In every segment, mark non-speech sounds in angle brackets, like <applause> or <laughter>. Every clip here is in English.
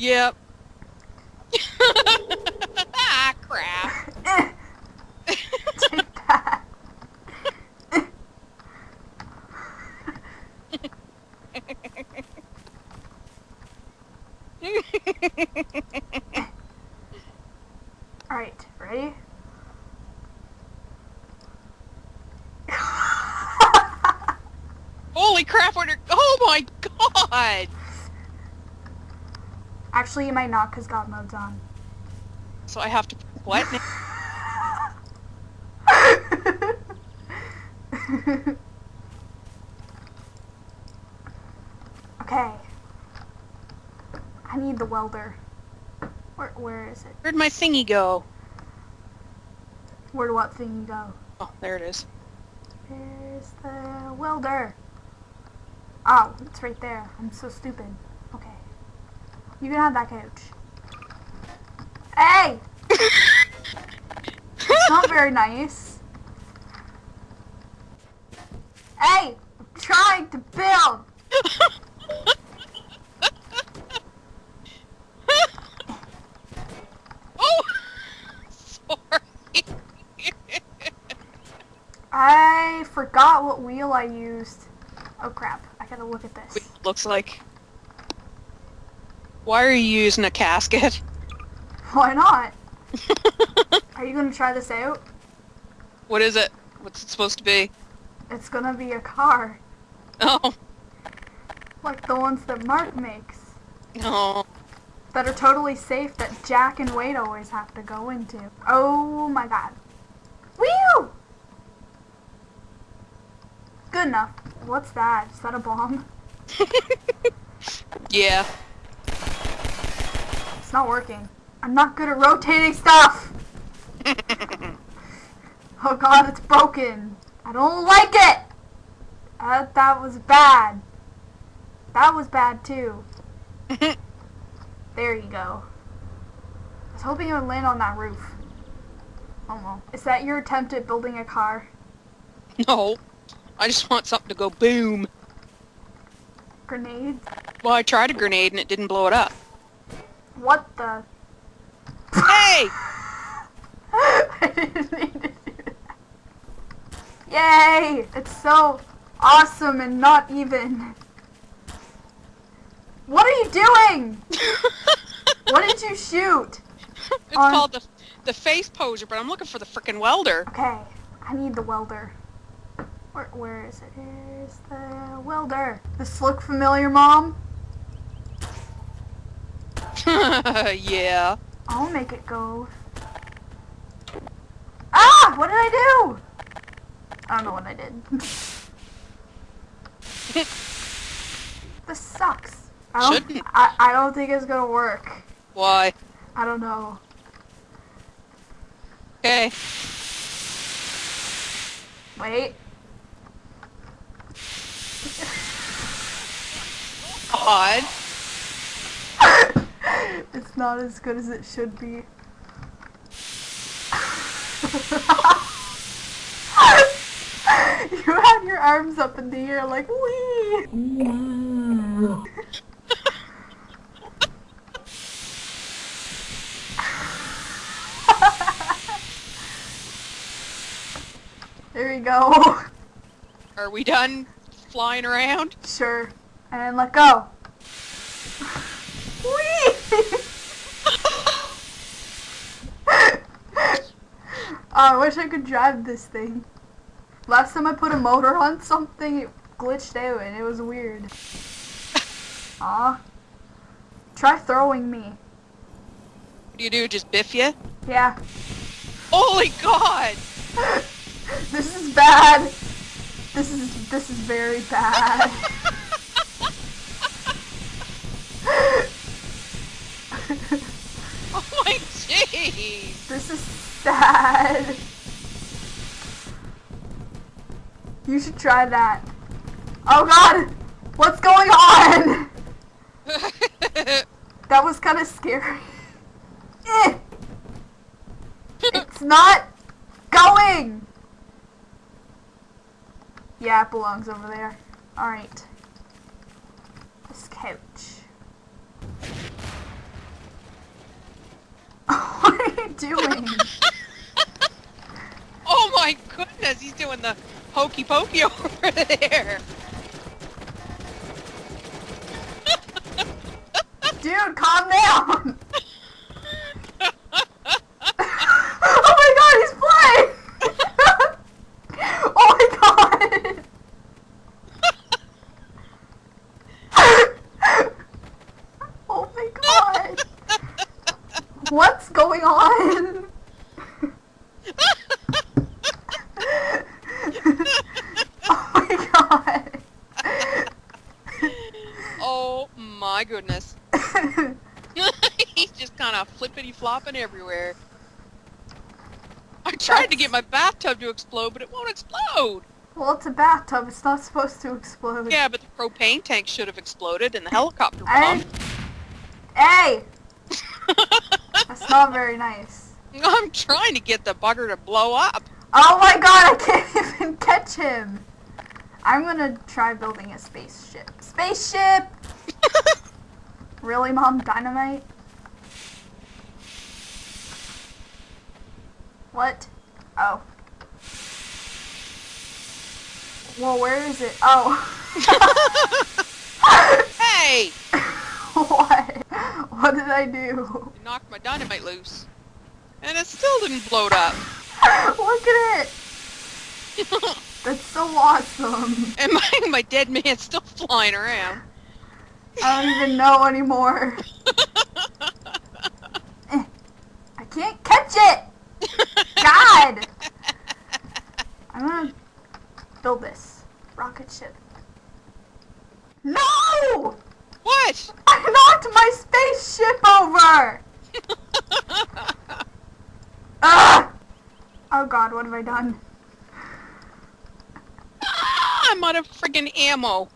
Yep. ah, crap. Take that. Alright, ready? Holy crap, what are- Oh my god! Actually, you might not because God mode's on. So I have to- What? <laughs> okay. I need the welder. Where, where is it? Where'd my thingy go? Where'd what thingy go? Oh, there it is. Where's the welder? Oh, it's right there. I'm so stupid. You can have that couch. Hey! It's not very nice. Hey! I'm trying to build! <laughs> oh! Sorry. I forgot what wheel I used. Oh crap. I gotta look at this. Looks like... Why are you using a casket? Why not? <laughs> Are you gonna try this out? what is it? What's it supposed to be? It's gonna be a car. Oh. Like the ones that Mark makes. Oh. that are totally safe that Jack and Wade always have to go into. Oh my god. Whew! Good enough. What's that? Is that a bomb? <laughs> yeah. It's not working. I'm not good at rotating stuff! <laughs> Oh god, it's broken. I don't like it! Uh, that was bad. That was bad too. <laughs> There you go. I was hoping it would land on that roof. Oh well. Is that your attempt at building a car? no. I just want something to go boom. Grenades? Well, I tried a grenade and it didn't blow it up. What the? Hey! I didn't mean to do that. Yay! It's so awesome and not even. What are you doing? <laughs> What did you shoot? it's On- called the the face poser, but I'm looking for the freaking welder. Okay, I need the welder. Where, where is it? Here's the welder. This look familiar, Mom? <laughs> yeah. I'll make it go. Ah! What did I do? I don't know what I did. <laughs> this sucks. I don't, Shouldn't. I, I don't think it's gonna work. Why? I don't know. Okay. Wait. Odd. It's not as good as it should be. you had your arms up in the air like wee. there you go. Are we done flying around? Sure. And let go. Whee! oh, Oh, I wish I could drive this thing. Last time I put a motor on something, it glitched out and it was weird. <laughs> Aw. Try throwing me. What do you do? Just biff you? Yeah. Holy God! <laughs> this is bad. This is this is very bad. <laughs> Oh my jeez! This is sad. You should try that. Oh god! What's going on? That was kind of scary. Eh. It's not going! Yeah, it belongs over there. Alright. This couch. <laughs> What are you doing? Oh my goodness, he's doing the hokey pokey <laughs> over there. Dude, calm down! oh my god, he's playing! oh my god! oh my god! What's going on? oh my god! Oh my goodness. <laughs> <laughs> he's just kind of flippity flopping everywhere. I tried to get my bathtub to explode, but it won't explode. well, it's a bathtub. It's not supposed to explode. Yeah, but the propane tank should have exploded and the helicopter I- bomb. Hey! <laughs> That's not very nice. I'm trying to get the bugger to blow up. Oh my god, I can't even catch him! I'm gonna try building a spaceship. Spaceship! Really, Mom? Dynamite? What? Oh. Well, where is it? Oh. <laughs> hey! what? What did I do? You knocked my dynamite loose. And it still didn't blow up. Look at it! <laughs> That's so awesome. and my, my dead man's still flying around. I don't even know anymore. I can't catch it! God! <laughs> I'm gonna build this rocket ship. No! What? I knocked my spaceship over! <laughs> Ugh! Oh god, what have I done? Ah, I'm out of friggin' ammo.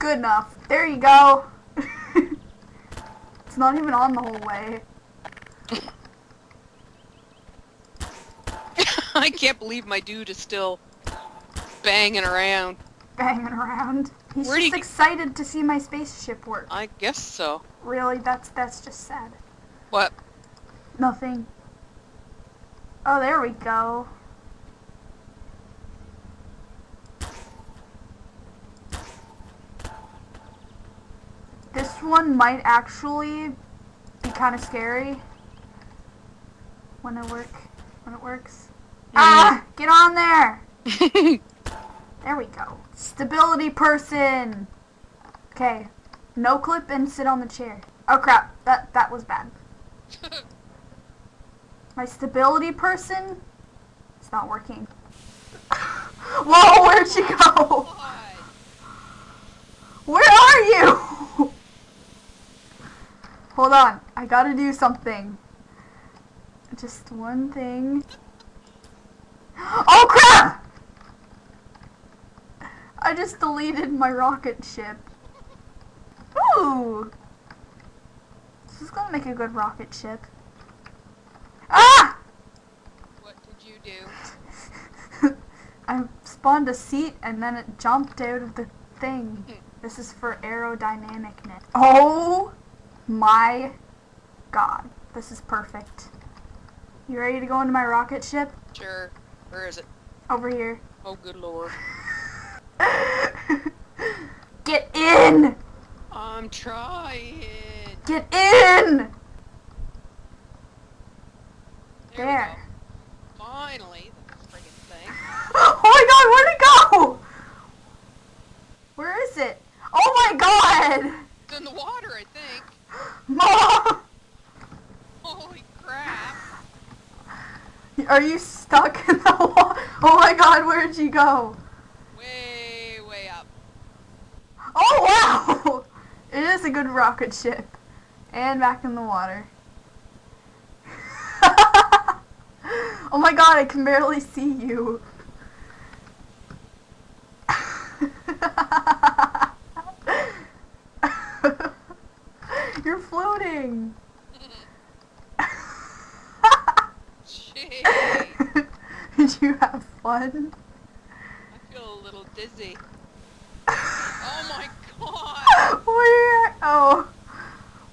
Good enough. There you go. <laughs> it's not even on the whole way. <laughs> I can't believe my dude is still banging around. Banging around. He's Where'd just get- excited to see my spaceship work. I guess so. Really, that's that's just sad. What? Nothing. Oh, there we go. This one might actually be kind of scary when it work when it works. Ah, get on there. <laughs> There we go. Stability person. Okay. No clip and sit on the chair. Oh crap. That that was bad. <laughs> My stability person? It's not working. <laughs> Whoa, where'd she go? Where are you? Hold on. I gotta do something. Just one thing. <gasps> Oh crap! I just deleted my rocket ship. Ooh! This is gonna make a good rocket ship. Ah! What did you do? <laughs> I spawned a seat and then it jumped out of the thing. <laughs> This is for aerodynamicness. Oh my god. This is perfect. You ready to go into my rocket ship? Sure. Where is it? Over here. Oh, good lord. <laughs> Get in! I'm trying. Get in! There. There. go. Finally, the friggin' thing. <laughs> Oh my god, where'd it go? Where is it? Oh my god! It's in the water, I think. Mom! <laughs> Holy crap. Are you stuck in the water? Oh my god, where'd you go? Way, way up. Oh wow! <laughs> It is a good rocket ship. And back in the water. <laughs> oh my god, I can barely see you. You're floating. Gee, <laughs> Did you have fun? I feel a little dizzy. <laughs> Oh my god. Where? Oh.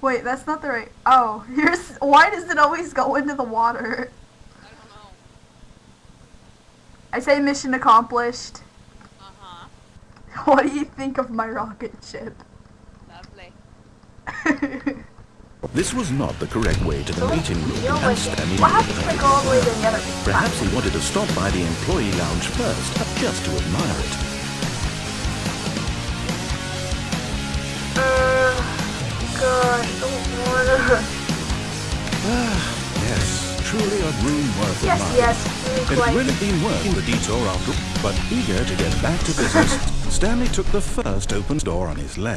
Wait, that's not the right. Oh, here's. Why does it always go into the water? I don't know. I say mission accomplished. Uh-huh. What do you think of my rocket ship? <laughs> This was not the correct way to the meeting room, and like, Stanley what happens if I go all the way to the other? Perhaps he wanted to stop by the employee lounge first, just to admire it. Uh, don't wanna. Yes, truly a room worth Yes, admiring. yes, It really would have been worth the detour after, but eager to get back to business, <laughs> Stanley took the first open door on his left.